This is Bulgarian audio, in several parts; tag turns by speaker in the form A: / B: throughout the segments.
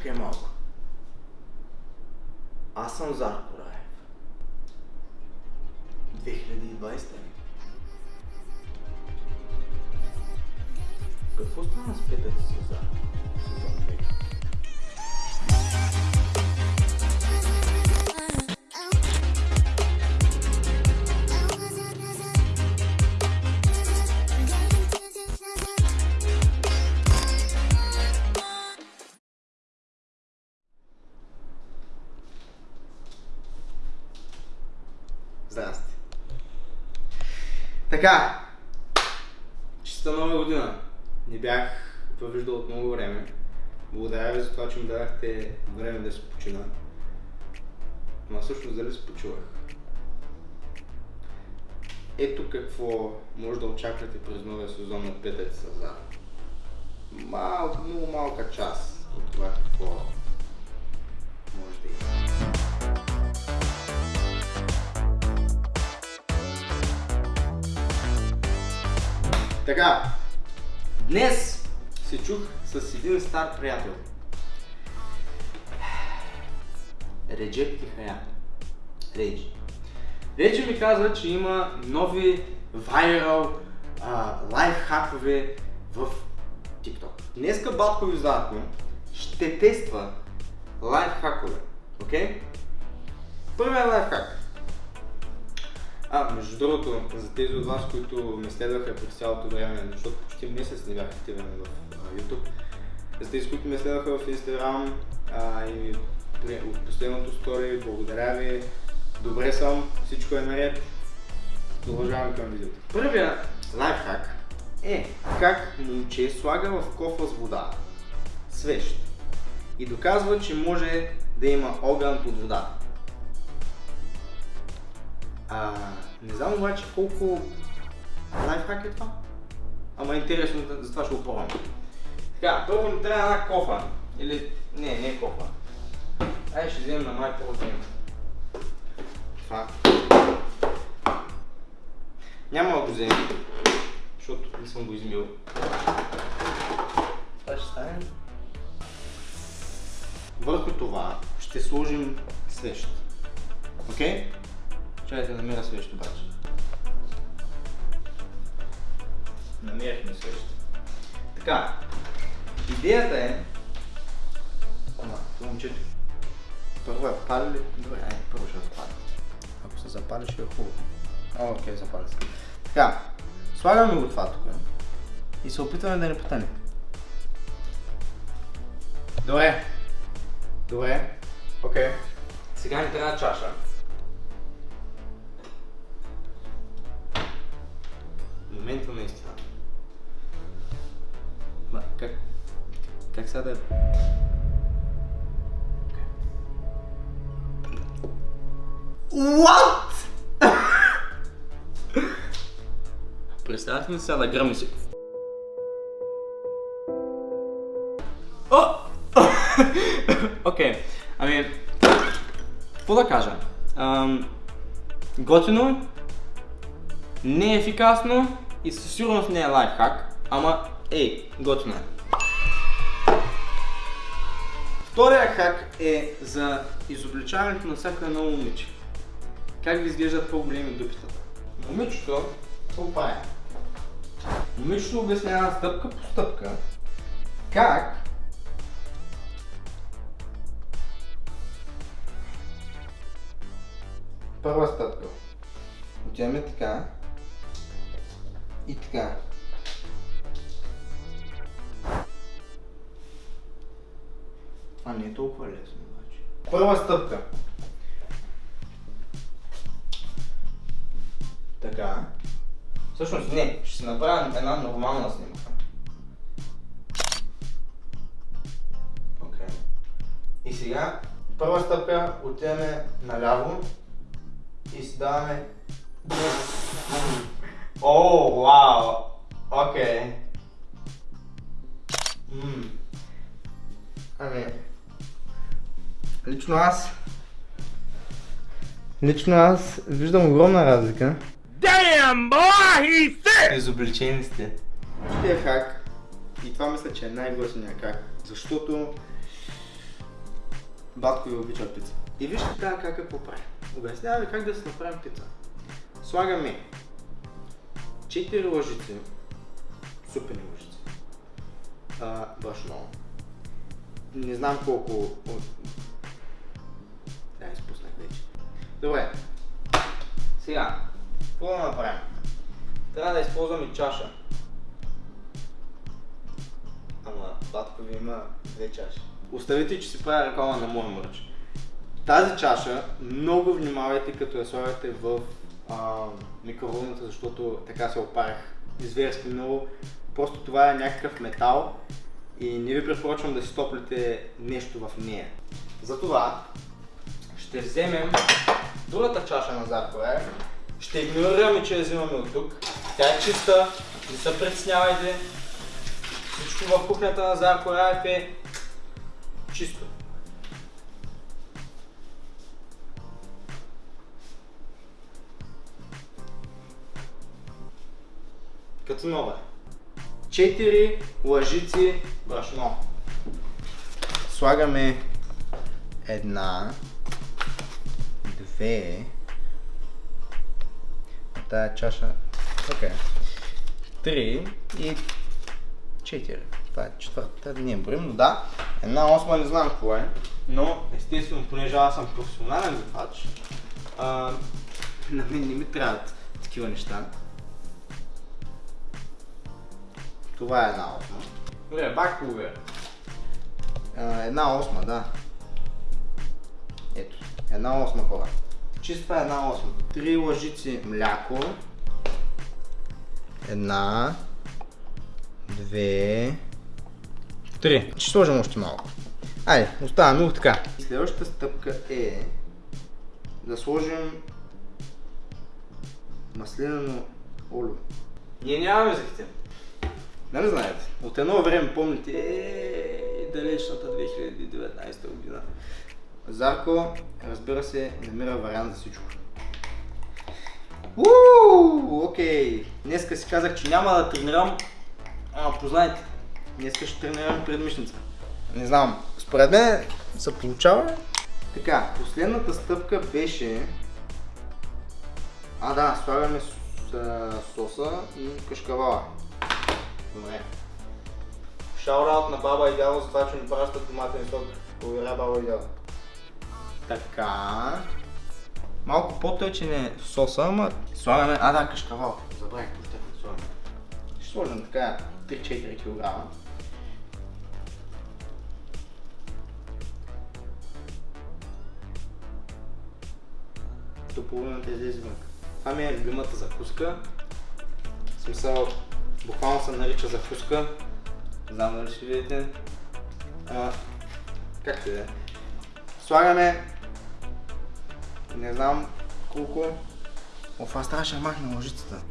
A: Бе, Чакай малко. Аз съм Зарко Раев. 2020 е. Какво стана с петък с Зарко? Така. Чиста нова година. Не бях въвиждал от много време. Благодаря ви за това, че ми дадахте време да се почина. Ма всъщност дали се почувах. Ето какво може да очаквате през новия сезон на Петък Сазар. Малко, много малка част от това какво Така, днес се чух с един стар приятел. Реджеп Тихая. Реджи. Реджи ми каза, че има нови вайрал а, лайф хакове в TikTok. Днеска Батко ви ще тества лайф хакове. Окей? Първият лайф хак. А, между другото, за тези от вас, които ме следваха през цялото време, защото почти месец не бях активен в YouTube, за тези, които ме следваха в Instagram а, и от последното стори, благодаря ви, добре съм, всичко е наред, продължаваме към видеото. Първият лайфхак е как момче слага в кофа с вода, свещ, и доказва, че може да има огън под водата. А, не знам обаче колко лайфхак е това. Ама е интересно, затова ще го пробвам. Така, първо ни трябва една кофа. Или, не, не е кофа. Ай, ще вземем на майка от него. Това. Няма да го вземем, защото не съм го измил. Това ще стане. Върху това ще сложим свещ. Окей? Чакайте да намеря свещ обаче. Намерихме свещ. Така, идеята е... Ама, това момчето... Първо е пали ли? Добре, ай, първо ще запали. Ако се запали, ще е хубаво. О, окей, запали се. Така, слагаме го това тук и се опитваме да не потъне. Добре. Добре. Окей. Сега ни трябва чаша. Момента на. Ма, как? Как сега да... What? Представяте ли сега да гръмни си? Окей, ами... Какво да кажа? Ам, готино, не е ефикасно и със сигурност не е лайфхак, ама ей, готино е. Втория хак е за изобличаването на всяко едно момиче. Как ви изглеждат по-големи дупитата? Момичето, какво прави? Момичето обяснява стъпка по стъпка как Първа стъпка. Отиваме така и така. Това не е толкова лесно обаче. Първа стъпка. Така. Всъщност не, ще си направя една нормална снимка. Окей. И сега, първа стъпка, отиваме наляво и си даваме... О, вау! Окей. Ами, лично аз... Лично аз виждам огромна разлика.
B: Damn, boy, he's!
A: Изобличени сте. Тия хак, и това мисля, че е най-готиният хак, защото батко ви обича пица. И вижте тази как е прави. Обяснява ви как да се направим пица. Слагаме 4 лъжици, супени лъжици, а, брашно. Не знам колко... от- Да, изпуснах вече. Добре. Сега, какво да направим? Трябва да използваме чаша. Ама батко ви има две чаши. Оставете, че си правя реклама на моя мърч. Тази чаша, много внимавайте като я слагате в а, микроволната, защото така се опарях зверски много. Просто това е някакъв метал и не ви препоръчвам да си топлите нещо в нея. Затова ще вземем другата чаша на Заркоя. Ще игнорираме, че я взимаме от тук. Тя е чиста, не се притеснявайте. Всичко в кухнята на Зарко е чисто. Като нова. Четири лъжици брашно. Слагаме една, две, тая чаша, окей, три и четири. Това е четвъртата, не броим, но да. Една осма не знам какво е, но естествено, понеже аз съм професионален а, на мен не ми трябват такива неща. Това е една осма. Добре, бак половина. А, Една осма, да. Ето, една осма хора. Чиста една осма. Три лъжици мляко. Една, две, три. Ще сложим още малко. Айде, оставаме го така. Следващата стъпка е да сложим маслинено олио. Ние нямаме захитен. Нали знаете? От едно време помните е, далечната 2019 година. Зарко, разбира се, намира вариант за всичко. Ууу, окей. Днеска си казах, че няма да тренирам, ама познайте. Днеска ще тренирам предмишница. Не знам, според мен се получава. Така, последната стъпка беше... А да, слагаме с- а, соса и кашкавала. Добре. Шаут на баба и дядо за това, че ни пращат томатен сок. Благодаря баба и дядо. Така. Малко по-тъчен е соса, ама слагаме... А да, кашкавал. Забравих какво ще слагаме. Ще сложим така 3-4 кг. До половината излезе вън. Това ми е любимата закуска. В смисъл, буквално се нарича закуска. Знам дали ще видите. А, както и да е. Слагаме не знам колко. Оф, аз трябваше да махна лъжицата.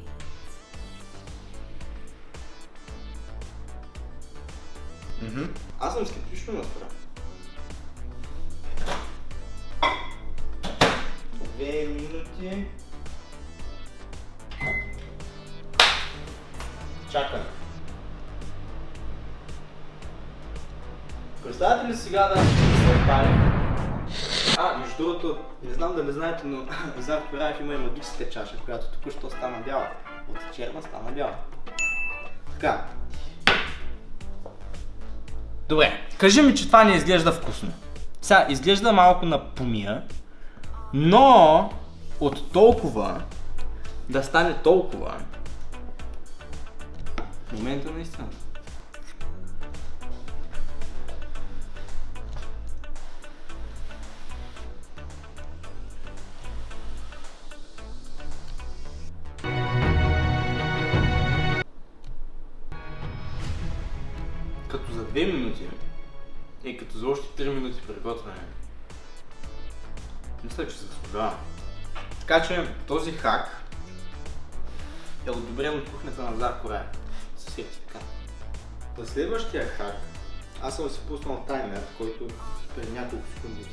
A: Аз съм скептично настроен. Две минути. Чакаме. Представете ли сега да се опали? А, между другото, не знам дали знаете, но Зарко Раев има и магическа чаша, която току-що стана бяла. От черна стана бяла. Така. Добре, кажи ми, че това не изглежда вкусно. Сега, изглежда малко на помия, но от толкова да стане толкова, в момента наистина. Като за 2 минути и като за още 3 минути приготвяне. Мисля, че заслужава. Така че този хак е одобрен от кухнята на Зарко Рая с сертификат. За следващия хак аз съм си пуснал таймер, който преди няколко секунди.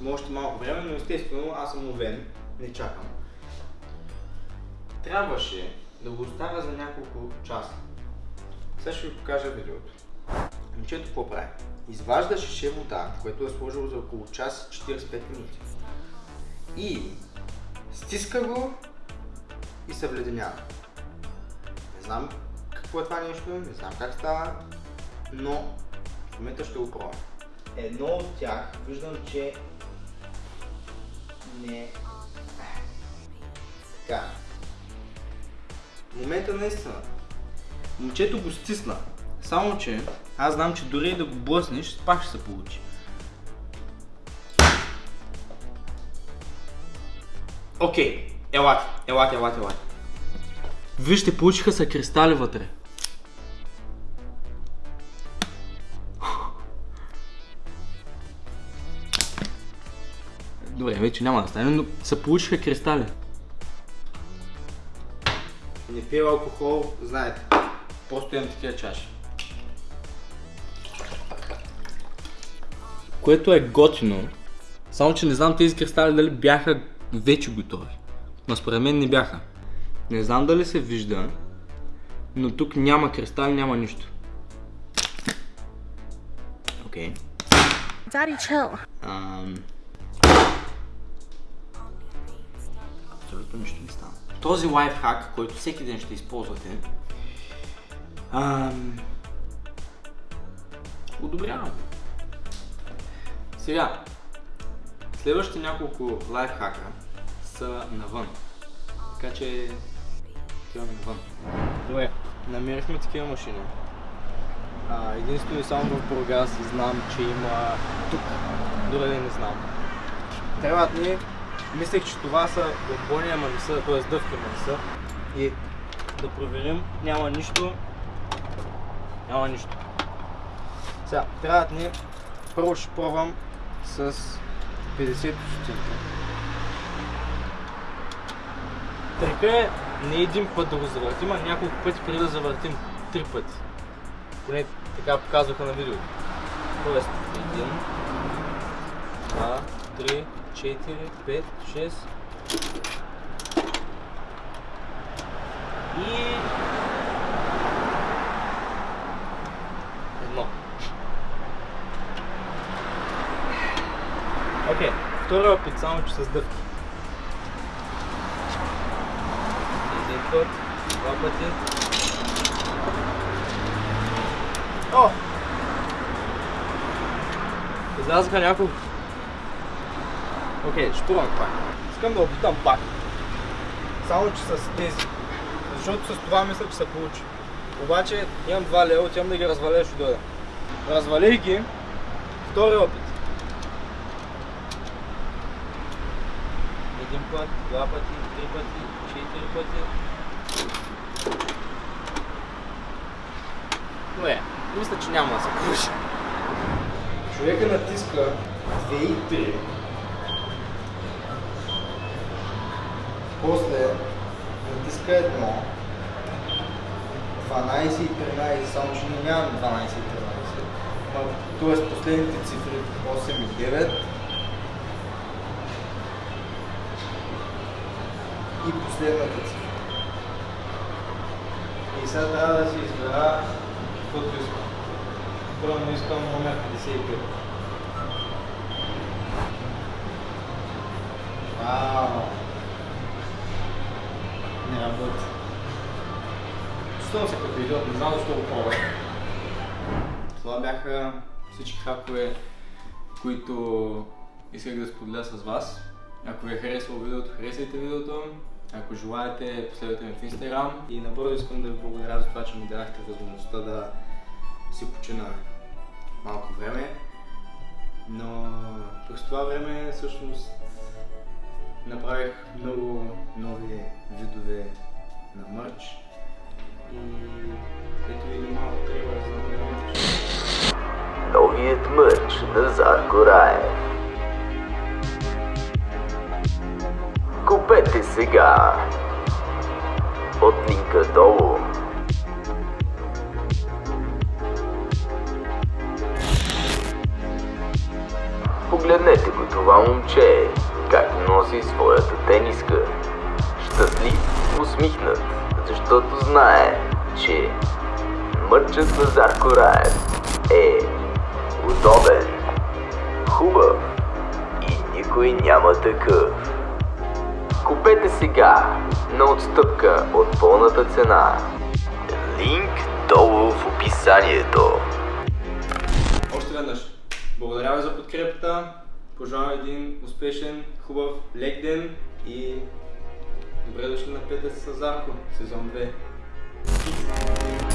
A: Има още малко време, но естествено аз съм овен, не чакам. Трябваше да го оставя за няколко часа. Сега ще ви покажа видеото. Момчето какво прави? Изважда шише вода, което е сложил за около час 45 минути. И стиска го и се вледенява. Не знам е това нещо, не знам как става, но в момента ще го пробвам. Едно от тях виждам, че не... Така. В момента наистина. Момчето го стисна. Само, че аз знам, че дори и да го блъснеш, пак ще се получи. Окей, елате, елате, елате, елате. Вижте, получиха се кристали вътре. Добре, вече няма да стане, но се получиха кристали. Не пия алкохол, знаете. Просто имам такива чаши. Което е готино. Само, че не знам тези кристали дали бяха вече готови. Но според мен не бяха. Не знам дали се вижда, но тук няма кристали, няма нищо. Окей. Okay.
C: Daddy, chill.
A: Ам... Абсолютно нищо не стана. Този лайфхак, който всеки ден ще използвате, ам... одобрявам. Сега, следващите няколко лайфхака са навън. Така че отиваме навън. Добре, намерихме такива машини. А, единствено и само в Бургас знам, че има тук. Дори не знам. Трябват ни, мислех, че това са бомбони, ама не са, т.е. дъвки, ама не са. И да проверим, няма нищо. Няма нищо. Сега, трябват ни, първо ще пробвам с 50 стотинки. Трика е не един път да го завъртим, а няколко пъти преди да завъртим три пъти. Поне така показваха на видеото. Тоест, един, два, три, четири, пет, шест. И... Едно. Окей, втори опит, само че с дъвки. Един път, два пъти. О! Излязаха няколко. Окей, ще пробвам пак. Искам да опитам пак. Само че с тези. Защото с това мисля, че се получи. Обаче имам два лева, отивам да ги разваля, ще дойда. Развалих ги. Втори опит. Един път, два пъти, три пъти, четири пъти. Добре, мисля, че няма да се получи. Човека натиска 2 и 3. После натиска 1. 12 и 13, само че не нямам 12 и 13. Ма, Тоест последните цифри 8 и 9. И последната цифра. И сега трябва да си избера каквото искам. Първо искам номер 55. Чувствам се като идиот, не знам защо го пробвах. Това бяха всички хакове, които исках да споделя с вас. Ако ви е харесало видеото, харесайте видеото. Ако желаете, последвайте ме в Instagram. И набързо искам да ви благодаря за това, че ми дадахте възможността да си почина малко време. Но през това време всъщност направих много нови видове на мърч.
D: Новият мърч на Зарко Раев. Купете сега от линка долу. Погледнете го това момче, как носи своята тениска. Щастлив, усмихнат, защото знае, че мърчът на Зарко Раев е удобен, хубав и никой няма такъв. Купете сега на отстъпка от пълната цена. Линк долу в описанието.
A: Още веднъж. Благодаря ви за подкрепата. Пожелавам един успешен, хубав лек ден и Добре дошли на 5 с Зарко, сезон 2.